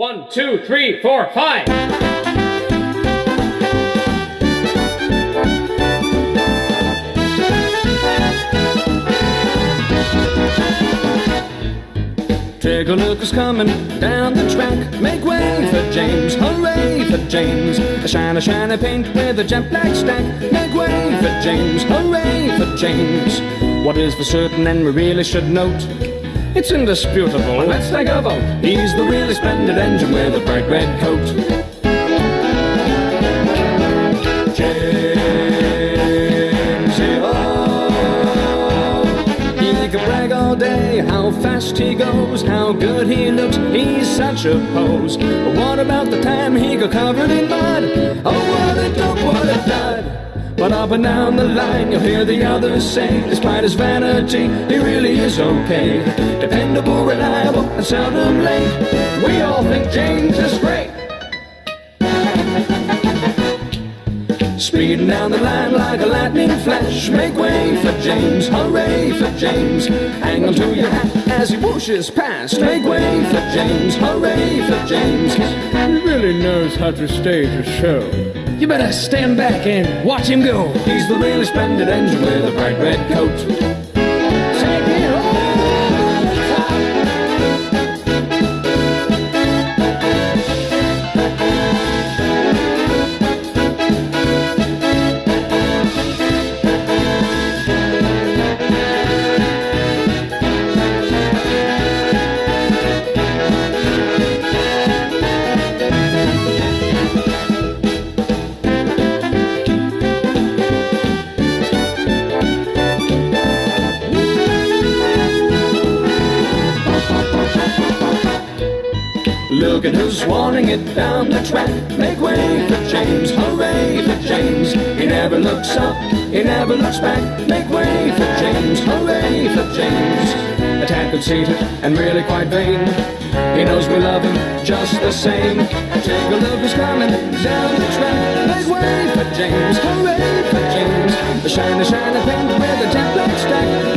One, two, three, four, five. Take a look who's coming down the track. Make way for James, hooray for James. A shiny, shiny paint with a jet black stack. Make way for James, hooray for James. What is for certain and we really should note? It's indisputable. Let's take a vote. He's the really splendid engine with a bright red coat. James, he can brag all day how fast he goes, how good he looks. He's such a pose. But what about the time he got covered in mud? Oh, what a dope, what a dud. But up and down the line, you'll hear the others say, despite his vanity, he really is okay. Dependable, reliable, and seldom late. We all think James is great. Speeding down the line like a lightning flash. Make way for James, hooray for James. Hang on to your hat as he whooshes past. Make way for James, hooray for James. He really knows how to stage a show. You better stand back and watch him go. He's the really splendid engine with a bright red coat. It down the track. Make way for James, hooray for James. He never looks up, he never looks back. Make way for James, hooray for James. Attack conceited and really quite vain. He knows we love him just the same. Take a look coming down the track. Make way for James, hooray for James. The shiny, shiny paint with a jet black stack.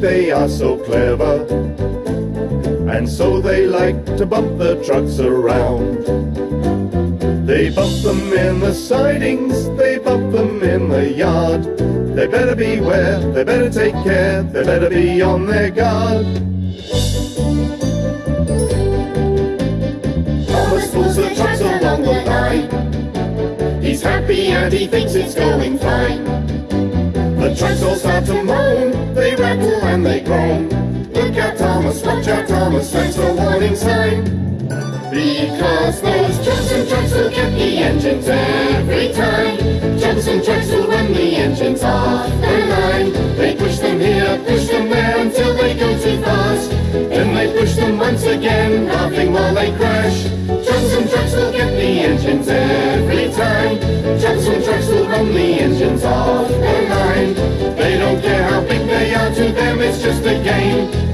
They are so clever, and so they like to bump the trucks around. They bump them in the sidings, they bump them in the yard. They better beware, they better take care, they better be on their guard. The trucks along the line. He's happy and he thinks it's going fine. The trucks all start to moan, rattle and they groan. Look out, Thomas, watch out, Thomas, that's a warning sign. Because those jumps and jacks will get the engines every time. Jumps and jacks will run the engines off their line. They push them here, push them there until they go too fast. Then they push them once again, laughing while they crash. Jumps and jacks will get the engines every time. Jumps and jacks will run the engines off it's just a game.